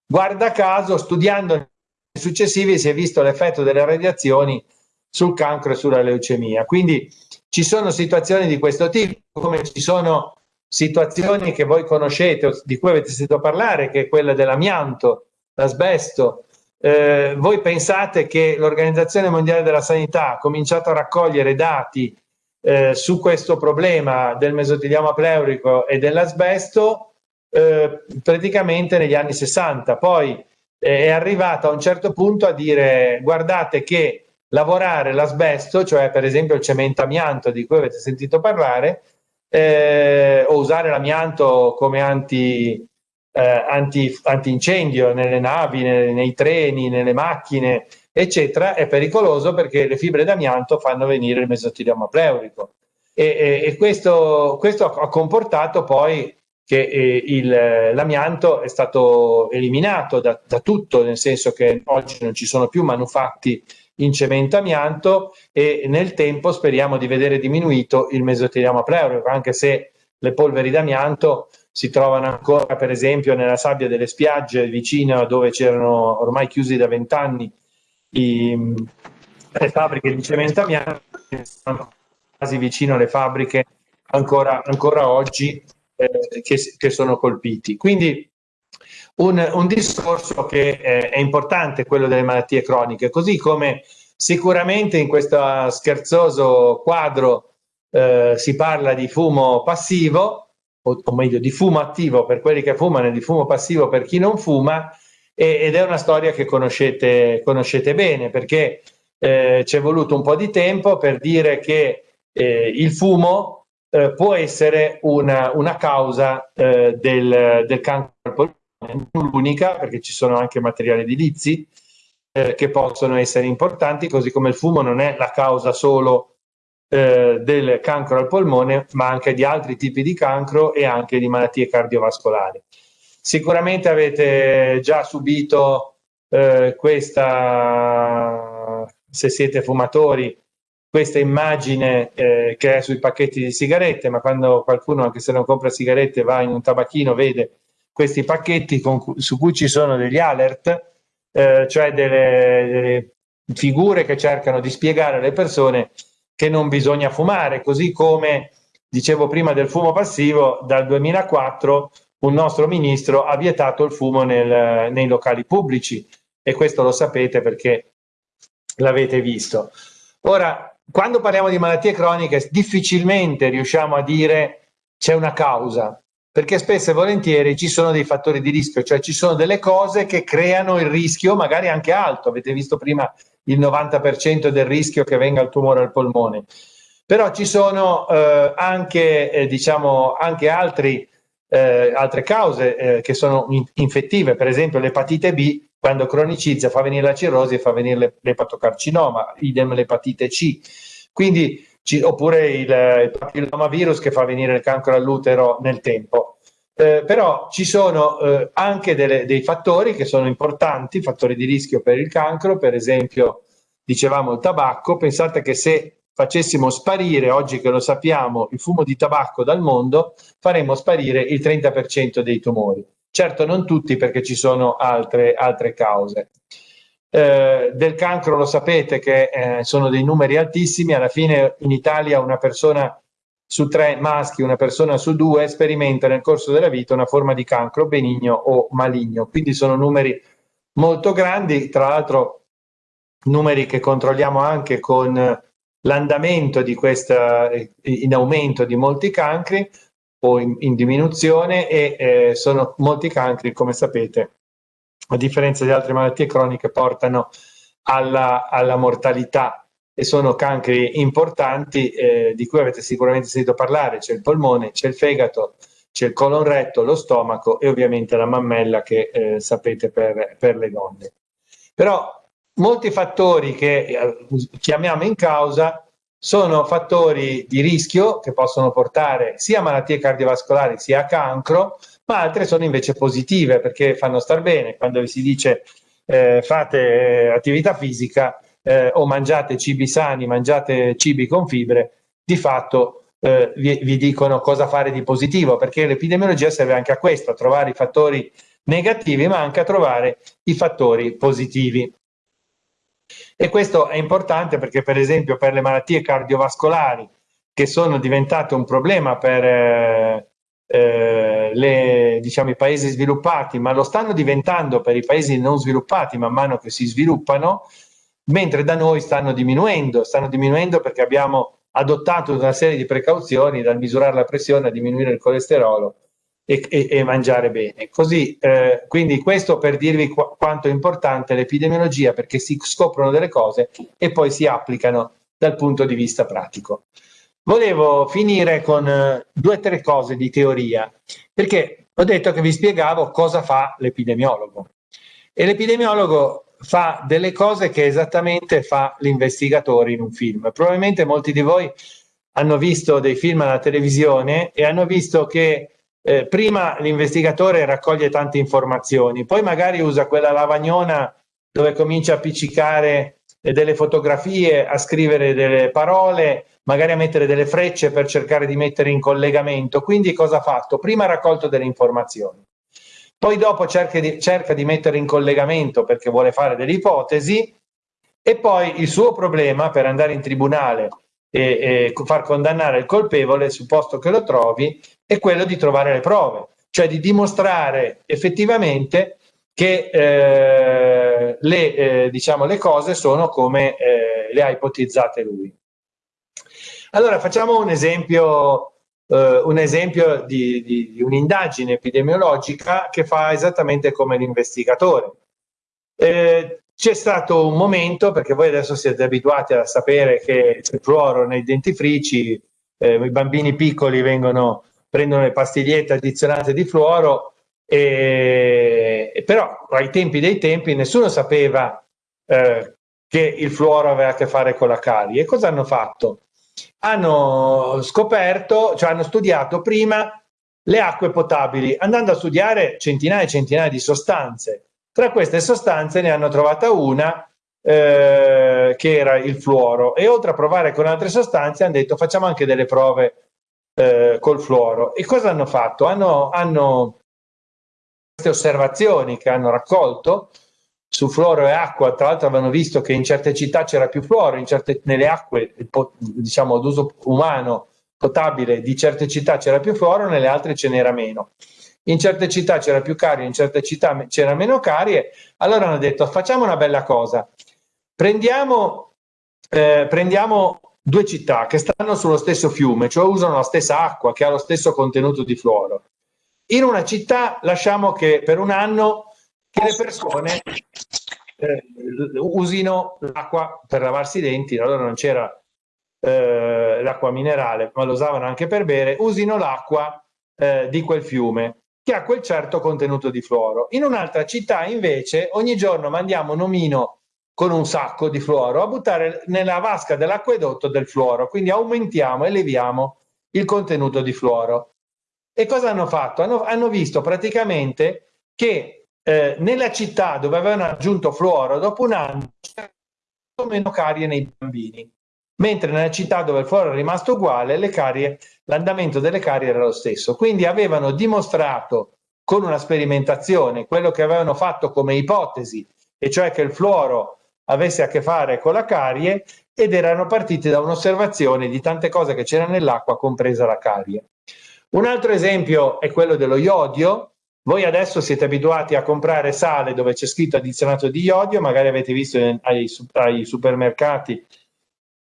guarda caso, studiando i successivi, si è visto l'effetto delle radiazioni sul cancro e sulla leucemia. Quindi ci sono situazioni di questo tipo, come ci sono situazioni che voi conoscete, di cui avete sentito parlare, che è quella dell'amianto, l'asbesto, eh, voi pensate che l'Organizzazione Mondiale della Sanità ha cominciato a raccogliere dati eh, su questo problema del mesotelioma pleurico e dell'asbesto eh, praticamente negli anni 60. Poi eh, è arrivata a un certo punto a dire guardate che lavorare l'asbesto, cioè per esempio il cemento amianto di cui avete sentito parlare, eh, o usare l'amianto come anti, eh, anti, antincendio nelle navi, nei, nei treni, nelle macchine, eccetera, è pericoloso perché le fibre d'amianto fanno venire il mesotelioma pleurico. E, e, e questo, questo, ha comportato poi che eh, l'amianto è stato eliminato da, da, tutto, nel senso che oggi non ci sono più manufatti in cemento amianto e nel tempo speriamo di vedere diminuito il mesotelioma pleurico, anche se le polveri d'amianto si trovano ancora per esempio nella sabbia delle spiagge vicino dove c'erano ormai chiusi da vent'anni le fabbriche di cemento amianto sono quasi vicino alle fabbriche ancora, ancora oggi eh, che, che, sono colpiti. Quindi un, un discorso che eh, è importante, quello delle malattie croniche, così come sicuramente in questo scherzoso quadro eh, si parla di fumo passivo, o, o, meglio di fumo attivo per quelli che fumano e di fumo passivo per chi non fuma e, ed è una storia che conoscete, conoscete bene perché eh, ci è voluto un po' di tempo per dire che eh, il fumo eh, può essere una, una causa eh, del, del cancro al polmone, non l'unica perché ci sono anche materiali edilizi eh, che possono essere importanti, così come il fumo non è la causa solo eh, del cancro al polmone, ma anche di altri tipi di cancro e anche di malattie cardiovascolari. Sicuramente avete già subito eh, questa, se siete fumatori, questa immagine eh, che è sui pacchetti di sigarette, ma quando qualcuno, anche se non compra sigarette, va in un tabacchino, vede questi pacchetti con, su cui ci sono degli alert, eh, cioè delle, delle figure che cercano di spiegare alle persone che non bisogna fumare, così come dicevo prima del fumo passivo, dal 2004 un nostro ministro ha vietato il fumo nel, nei locali pubblici e questo lo sapete perché l'avete visto. Ora, quando parliamo di malattie croniche, difficilmente riusciamo a dire c'è una causa, perché spesso e volentieri ci sono dei fattori di rischio, cioè ci sono delle cose che creano il rischio, magari anche alto. Avete visto prima il 90% del rischio che venga il tumore al polmone. Però ci sono eh, anche, eh, diciamo, anche altri, eh, altre cause eh, che sono in infettive, per esempio l'epatite B, quando cronicizza fa venire la cirrosi e fa venire l'epatocarcinoma, idem l'epatite C. Quindi, oppure il, il papillomavirus che fa venire il cancro all'utero nel tempo. Eh, però ci sono eh, anche delle, dei fattori che sono importanti, fattori di rischio per il cancro, per esempio dicevamo il tabacco, pensate che se facessimo sparire, oggi che lo sappiamo, il fumo di tabacco dal mondo, faremmo sparire il 30% dei tumori. Certo non tutti perché ci sono altre, altre cause. Eh, del cancro lo sapete che eh, sono dei numeri altissimi, alla fine in Italia una persona su tre maschi, una persona su due sperimenta nel corso della vita una forma di cancro benigno o maligno. Quindi sono numeri molto grandi, tra l'altro numeri che controlliamo anche con l'andamento di questa in aumento di molti cancri o in, in diminuzione e eh, sono molti cancri, come sapete, a differenza di altre malattie croniche, portano alla, alla mortalità e sono cancri importanti eh, di cui avete sicuramente sentito parlare, c'è il polmone, c'è il fegato, c'è il colon retto, lo stomaco e ovviamente la mammella che eh, sapete per, per, le donne. Però molti fattori che eh, chiamiamo in causa sono fattori di rischio che possono portare sia a malattie cardiovascolari sia a cancro, ma altre sono invece positive perché fanno star bene. Quando vi si dice eh, fate eh, attività fisica eh, o mangiate cibi sani, mangiate cibi con fibre, di fatto eh, vi, vi, dicono cosa fare di positivo, perché l'epidemiologia serve anche a questo, a trovare i fattori negativi, ma anche a trovare i fattori positivi. E questo è importante perché, per esempio, per le malattie cardiovascolari, che sono diventate un problema per eh, eh, le, diciamo, i paesi sviluppati, ma lo stanno diventando per i paesi non sviluppati man mano che si sviluppano, mentre da noi stanno diminuendo, stanno diminuendo perché abbiamo adottato una serie di precauzioni dal misurare la pressione a diminuire il colesterolo e, e, e mangiare bene. Così, eh, quindi questo per dirvi qu quanto è importante l'epidemiologia perché si scoprono delle cose e poi si applicano dal punto di vista pratico. Volevo finire con eh, due o tre cose di teoria, perché ho detto che vi spiegavo cosa fa l'epidemiologo. E l'epidemiologo fa delle cose che esattamente fa l'investigatore in un film. Probabilmente molti di voi hanno visto dei film alla televisione e hanno visto che eh, prima l'investigatore raccoglie tante informazioni, poi magari usa quella lavagnona dove comincia a appiccicare delle fotografie, a scrivere delle parole, magari a mettere delle frecce per cercare di mettere in collegamento. Quindi cosa ha fatto? Prima ha raccolto delle informazioni, poi dopo cerca di, cerca di mettere in collegamento perché vuole fare delle ipotesi e poi il suo problema per andare in tribunale e, e far condannare il colpevole, supposto che lo trovi, è quello di trovare le prove, cioè di dimostrare effettivamente che eh, le, eh, diciamo, le cose sono come eh, le ha ipotizzate lui. Allora facciamo un esempio, eh, un esempio di, di, di un'indagine epidemiologica che fa esattamente come l'investigatore. Eh, c'è stato un momento, perché voi adesso siete abituati a sapere che c'è fluoro nei dentifrici, eh, i bambini piccoli vengono, prendono le pastigliette addizionate di fluoro, e, però ai tempi dei tempi nessuno sapeva eh, che il fluoro aveva a che fare con la carie. E cosa hanno fatto? Hanno scoperto, cioè hanno studiato prima le acque potabili, andando a studiare centinaia e centinaia di sostanze. Tra queste sostanze ne hanno trovata una eh, che era il fluoro e oltre a provare con altre sostanze hanno detto facciamo anche delle prove eh, col fluoro. E cosa hanno fatto? Hanno, hanno queste osservazioni che hanno raccolto su fluoro e acqua, tra l'altro avevano visto che in certe città c'era più fluoro, certe, nelle acque diciamo d'uso umano potabile di certe città c'era più fluoro, nelle altre ce n'era meno. In certe città c'era più carie, in certe città c'era meno carie, allora hanno detto facciamo una bella cosa, prendiamo, eh, prendiamo due città che stanno sullo stesso fiume, cioè usano la stessa acqua che ha lo stesso contenuto di fluoro. In una città lasciamo che per un anno che le persone eh, usino l'acqua per lavarsi i denti, allora non c'era eh, l'acqua minerale, ma lo usavano anche per bere, usino l'acqua eh, di quel fiume che ha quel certo contenuto di fluoro. In un'altra città invece ogni giorno mandiamo un omino con un sacco di fluoro a buttare nella vasca dell'acquedotto del fluoro, quindi aumentiamo, eleviamo il contenuto di fluoro. E cosa hanno fatto? Hanno, hanno visto praticamente che eh, nella città dove avevano aggiunto fluoro, dopo un anno c'era meno carie nei bambini, mentre nella città dove il fluoro è rimasto uguale, l'andamento delle carie era lo stesso. Quindi avevano dimostrato con una sperimentazione quello che avevano fatto come ipotesi, e cioè che il fluoro avesse a che fare con la carie ed erano partiti da un'osservazione di tante cose che c'erano nell'acqua, compresa la carie. Un altro esempio è quello dello iodio. Voi adesso siete abituati a comprare sale dove c'è scritto addizionato di iodio, magari avete visto ai, ai supermercati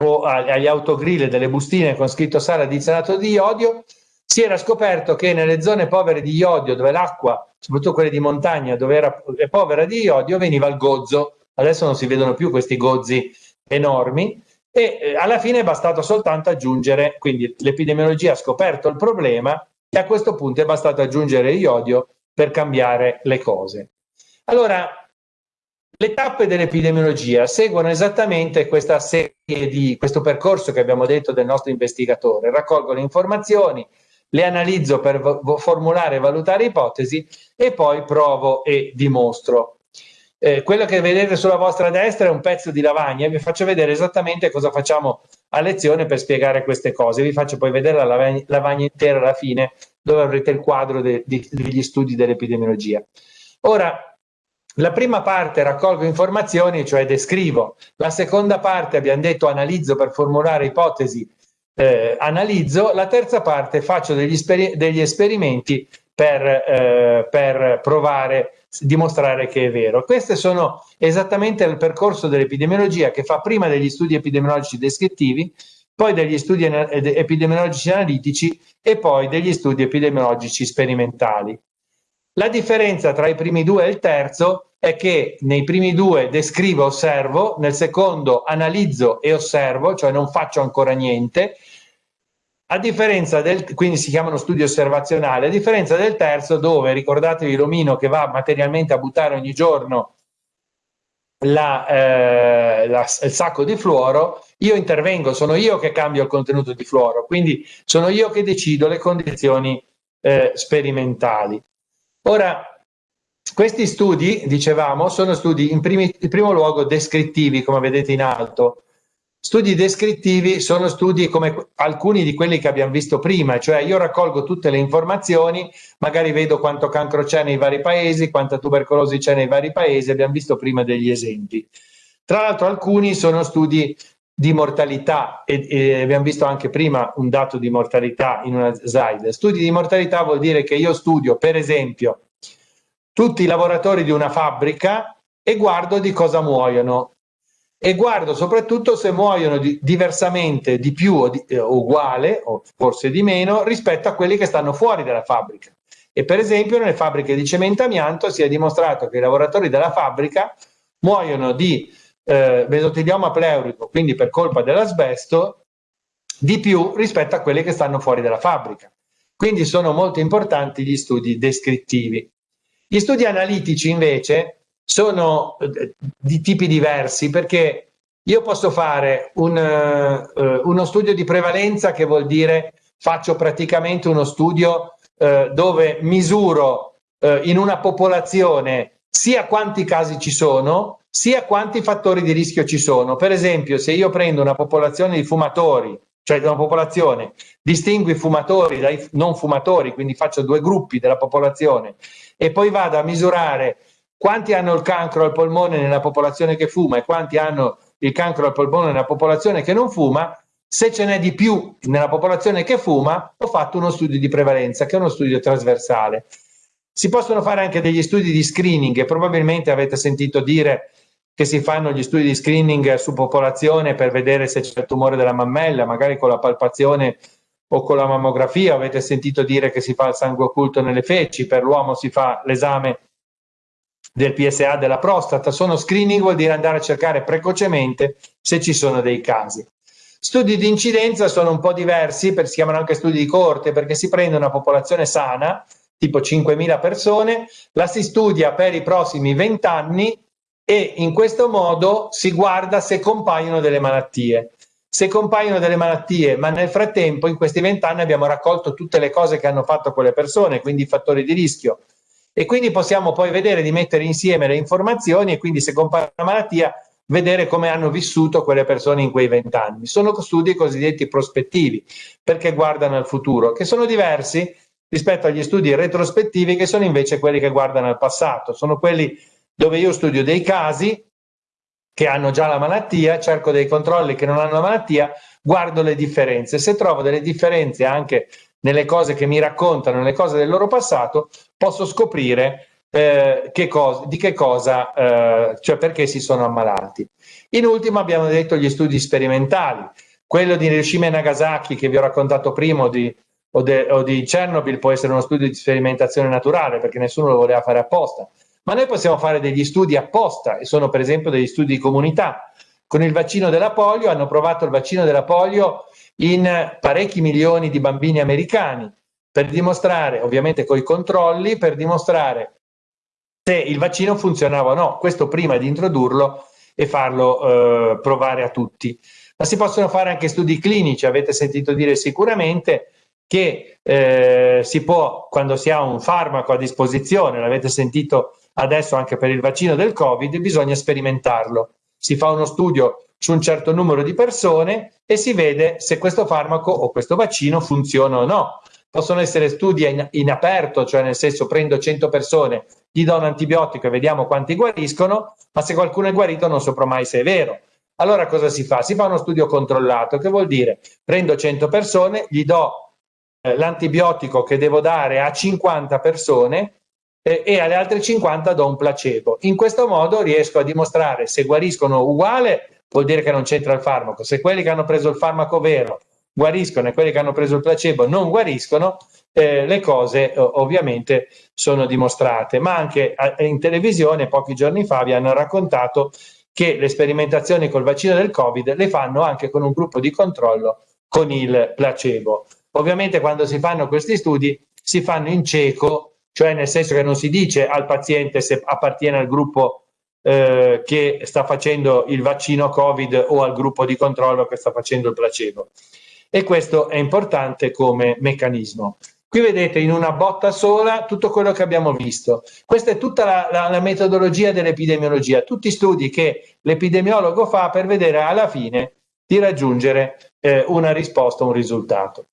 o agli autogrill delle bustine con scritto sale addizionato di iodio. Si era scoperto che nelle zone povere di iodio, dove l'acqua, soprattutto quelle di montagna, dove era povera di iodio, veniva il gozzo. Adesso non si vedono più questi gozzi enormi, e eh, alla fine è bastato soltanto aggiungere, quindi l'epidemiologia ha scoperto il problema e a questo punto è bastato aggiungere iodio per cambiare le cose. Allora, le tappe dell'epidemiologia seguono esattamente questa serie di questo percorso che abbiamo detto del nostro investigatore, raccolgo le informazioni, le analizzo per formulare e valutare ipotesi e poi provo e dimostro eh, quello che vedete sulla vostra destra è un pezzo di lavagna, vi faccio vedere esattamente cosa facciamo a lezione per spiegare queste cose, vi faccio poi vedere la lavagna, lavagna intera alla fine dove avrete il quadro de, de, degli studi dell'epidemiologia. Ora, la prima parte raccolgo informazioni, cioè descrivo, la seconda parte abbiamo detto analizzo per formulare ipotesi, eh, analizzo, la terza parte faccio degli, degli esperimenti per, eh, per provare dimostrare che è vero. Queste sono esattamente il percorso dell'epidemiologia che fa prima degli studi epidemiologici descrittivi, poi degli studi epidemiologici analitici e poi degli studi epidemiologici sperimentali. La differenza tra i primi due e il terzo è che nei primi due descrivo osservo, nel secondo analizzo e osservo, cioè non faccio ancora niente, a differenza del, quindi si chiamano studi osservazionali, a differenza del terzo dove, ricordatevi l'omino che va materialmente a buttare ogni giorno la, eh, la, il sacco di fluoro, io intervengo, sono io che cambio il contenuto di fluoro, quindi sono io che decido le condizioni eh, sperimentali. Ora, questi studi, dicevamo, sono studi in, primi, in primo luogo descrittivi, come vedete in alto, Studi descrittivi sono studi come alcuni di quelli che abbiamo visto prima, cioè io raccolgo tutte le informazioni, magari vedo quanto cancro c'è nei vari paesi, quanta tubercolosi c'è nei vari paesi, abbiamo visto prima degli esempi. Tra l'altro alcuni sono studi di mortalità e, e, abbiamo visto anche prima un dato di mortalità in una slide. Studi di mortalità vuol dire che io studio, per esempio, tutti i lavoratori di una fabbrica e guardo di cosa muoiono e guardo soprattutto se muoiono di, diversamente di più o di, eh, uguale o forse di meno rispetto a quelli che stanno fuori dalla fabbrica. E per esempio nelle fabbriche di cemento amianto si è dimostrato che i lavoratori della fabbrica muoiono di eh, mesotelioma pleurico, quindi per colpa dell'asbesto, di più rispetto a quelli che stanno fuori dalla fabbrica. Quindi sono molto importanti gli studi descrittivi. Gli studi analitici invece sono eh, di tipi diversi perché io posso fare un, uh, uno studio di prevalenza che vuol dire faccio praticamente uno studio uh, dove misuro uh, in una popolazione sia quanti casi ci sono sia quanti fattori di rischio ci sono. Per esempio se io prendo una popolazione di fumatori cioè una popolazione, distingo i fumatori dai non fumatori, quindi faccio due gruppi della popolazione e poi vado a misurare quanti hanno il cancro al polmone nella popolazione che fuma e quanti hanno il cancro al polmone nella popolazione che non fuma, se ce n'è di più nella popolazione che fuma, ho fatto uno studio di prevalenza, che è uno studio trasversale. Si possono fare anche degli studi di screening probabilmente avete sentito dire che si fanno gli studi di screening su popolazione per vedere se c'è il tumore della mammella, magari con la palpazione o con la mammografia, avete sentito dire che si fa il sangue occulto nelle feci, per l'uomo si fa l'esame del PSA della prostata. Sono screening, vuol dire andare a cercare precocemente se ci sono dei casi. Studi di incidenza sono un po' diversi, per, si chiamano anche studi di corte, perché si prende una popolazione sana, tipo 5.000 persone, la si studia per i prossimi 20 anni e in questo modo si guarda se compaiono delle malattie. Se compaiono delle malattie, ma nel frattempo in questi 20 anni abbiamo raccolto tutte le cose che hanno fatto quelle persone, quindi i fattori di rischio, e quindi possiamo poi vedere di mettere insieme le informazioni e quindi se compare una malattia vedere come hanno vissuto quelle persone in quei vent'anni. Sono studi cosiddetti prospettivi perché guardano al futuro, che sono diversi rispetto agli studi retrospettivi che sono invece quelli che guardano al passato, sono quelli dove io studio dei casi che hanno già la malattia, cerco dei controlli che non hanno la malattia, guardo le differenze. Se trovo delle differenze anche nelle cose che mi raccontano, nelle cose del loro passato, posso scoprire eh, che cosa, di che cosa, eh, cioè perché si sono ammalati. In ultimo abbiamo detto gli studi sperimentali. Quello di Hiroshima e Nagasaki che vi ho raccontato prima di, o, de, o di Chernobyl può essere uno studio di sperimentazione naturale perché nessuno lo voleva fare apposta. Ma noi possiamo fare degli studi apposta e sono per esempio degli studi di comunità. Con il vaccino della polio hanno provato il vaccino della polio in parecchi milioni di bambini americani per dimostrare, ovviamente con i controlli, per dimostrare se il vaccino funzionava o no. Questo prima di introdurlo e farlo eh, provare a tutti. Ma si possono fare anche studi clinici, avete sentito dire sicuramente che eh, si può, quando si ha un farmaco a disposizione, l'avete sentito adesso anche per il vaccino del Covid, bisogna sperimentarlo. Si fa uno studio su un certo numero di persone e si vede se questo farmaco o questo vaccino funziona o no. Possono essere studi in, in aperto, cioè nel senso prendo 100 persone, gli do un antibiotico e vediamo quanti guariscono, ma se qualcuno è guarito non saprò mai se è vero. Allora cosa si fa? Si fa uno studio controllato, che vuol dire prendo 100 persone, gli do eh, l'antibiotico che devo dare a 50 persone eh, e alle altre 50 do un placebo. In questo modo riesco a dimostrare se guariscono uguale, vuol dire che non c'entra il farmaco. Se quelli che hanno preso il farmaco vero guariscono e quelli che hanno preso il placebo non guariscono, eh, le cose ovviamente sono dimostrate. Ma anche in televisione pochi giorni fa vi hanno raccontato che le sperimentazioni col vaccino del Covid le fanno anche con un gruppo di controllo con il placebo. Ovviamente quando si fanno questi studi si fanno in cieco cioè nel senso che non si dice al paziente se appartiene al gruppo eh, che sta facendo il vaccino Covid o al gruppo di controllo che sta facendo il placebo. E questo è importante come meccanismo. Qui vedete in una botta sola tutto quello che abbiamo visto. Questa è tutta la, la, la metodologia dell'epidemiologia, tutti studi che l'epidemiologo fa per vedere alla fine di raggiungere eh, una risposta, un risultato.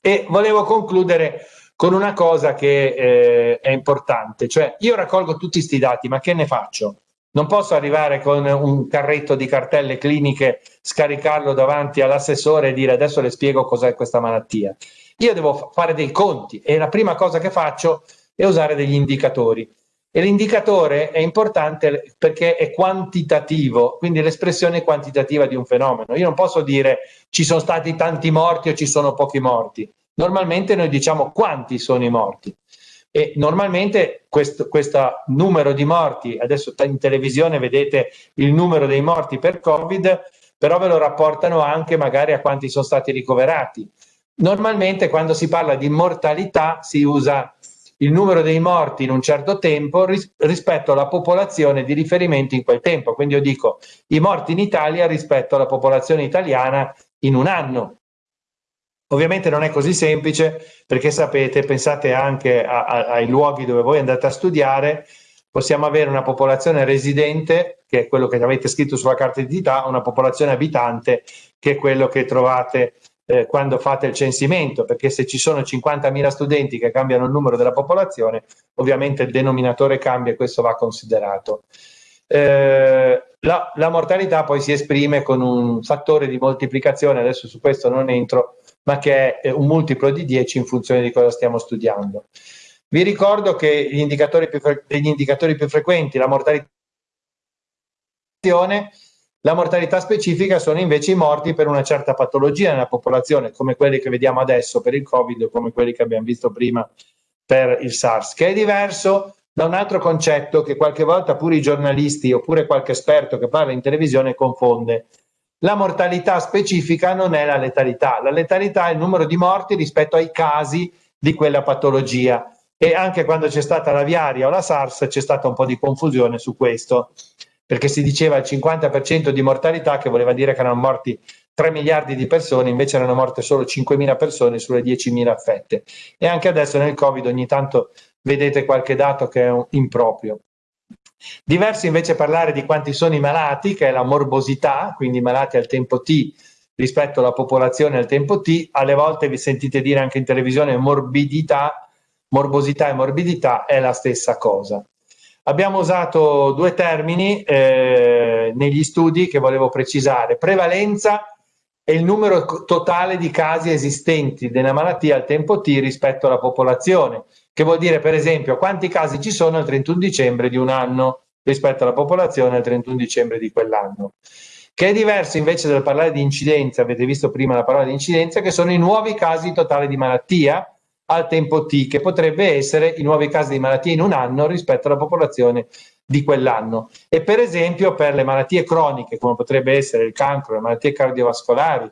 E volevo concludere con una cosa che eh, è importante, cioè io raccolgo tutti questi dati, ma che ne faccio? Non posso arrivare con un carretto di cartelle cliniche, scaricarlo davanti all'assessore e dire adesso le spiego cos'è questa malattia. Io devo fare dei conti e la prima cosa che faccio è usare degli indicatori. E l'indicatore è importante perché è quantitativo, quindi l'espressione quantitativa di un fenomeno. Io non posso dire ci sono stati tanti morti o ci sono pochi morti normalmente noi diciamo quanti sono i morti e normalmente questo, questo numero di morti, adesso in televisione vedete il numero dei morti per Covid, però ve lo rapportano anche magari a quanti sono stati ricoverati. Normalmente quando si parla di mortalità si usa il numero dei morti in un certo tempo ris rispetto alla popolazione di riferimento in quel tempo. Quindi io dico i morti in Italia rispetto alla popolazione italiana in un anno. Ovviamente non è così semplice perché sapete, pensate anche a, a, ai luoghi dove voi andate a studiare, possiamo avere una popolazione residente, che è quello che avete scritto sulla carta d'identità, una popolazione abitante, che è quello che trovate eh, quando fate il censimento, perché se ci sono 50.000 studenti che cambiano il numero della popolazione, ovviamente il denominatore cambia e questo va considerato. Eh, la, la mortalità poi si esprime con un fattore di moltiplicazione, adesso su questo non entro, ma che è un multiplo di 10 in funzione di cosa stiamo studiando. Vi ricordo che gli indicatori più, degli indicatori più frequenti, la mortalità, la mortalità specifica sono invece i morti per una certa patologia nella popolazione, come quelli che vediamo adesso per il Covid o come quelli che abbiamo visto prima per il SARS, che è diverso da un altro concetto che qualche volta pure i giornalisti oppure qualche esperto che parla in televisione confonde, la mortalità specifica non è la letalità, la letalità è il numero di morti rispetto ai casi di quella patologia. E anche quando c'è stata la viaria o la SARS c'è stata un po' di confusione su questo perché si diceva il 50% di mortalità che voleva dire che erano morti 3 miliardi di persone, invece erano morte solo 5 mila persone sulle 10 mila affette. E anche adesso nel Covid ogni tanto vedete qualche dato che è improprio. Diverso invece parlare di quanti sono i malati, che è la morbosità, quindi malati al tempo T rispetto alla popolazione al tempo T, alle volte vi sentite dire anche in televisione morbidità, morbosità e morbidità è la stessa cosa. abbiamo usato due termini eh, negli studi che volevo precisare. Prevalenza è il numero totale di casi esistenti della malattia al tempo T rispetto alla popolazione, che vuol dire per esempio quanti casi ci sono al 31 dicembre di un anno rispetto alla popolazione al 31 dicembre di quell'anno. Che è diverso invece dal parlare di incidenza, avete visto prima la parola di incidenza, che sono i nuovi casi totali di malattia al tempo T, che potrebbe essere i nuovi casi di malattia in un anno rispetto alla popolazione di quell'anno. E per esempio per le malattie croniche, come potrebbe essere il cancro, le malattie cardiovascolari,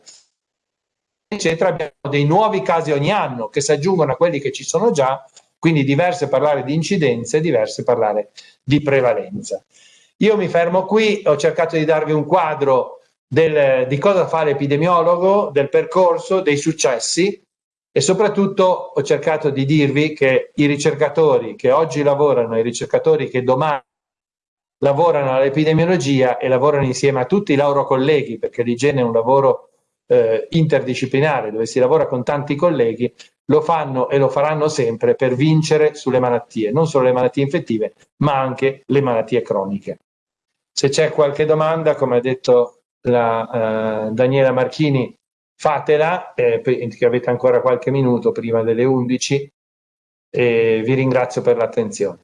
eccetera, abbiamo dei nuovi casi ogni anno che si aggiungono a quelli che ci sono già, quindi diverse parlare di incidenze, diverse parlare di prevalenza. Io mi fermo qui, ho cercato di darvi un quadro del, di cosa fa l'epidemiologo, del percorso, dei successi e soprattutto ho cercato di dirvi che i ricercatori che oggi lavorano, i ricercatori che domani lavorano all'epidemiologia e lavorano insieme a tutti i loro colleghi, perché l'igiene è un lavoro eh, interdisciplinare dove si lavora con tanti colleghi, lo fanno e lo faranno sempre per vincere sulle malattie, non solo le malattie infettive, ma anche le malattie croniche. Se c'è qualche domanda, come ha detto la, eh, Daniela Marchini, fatela, eh, che avete ancora qualche minuto prima delle 11 e vi ringrazio per l'attenzione.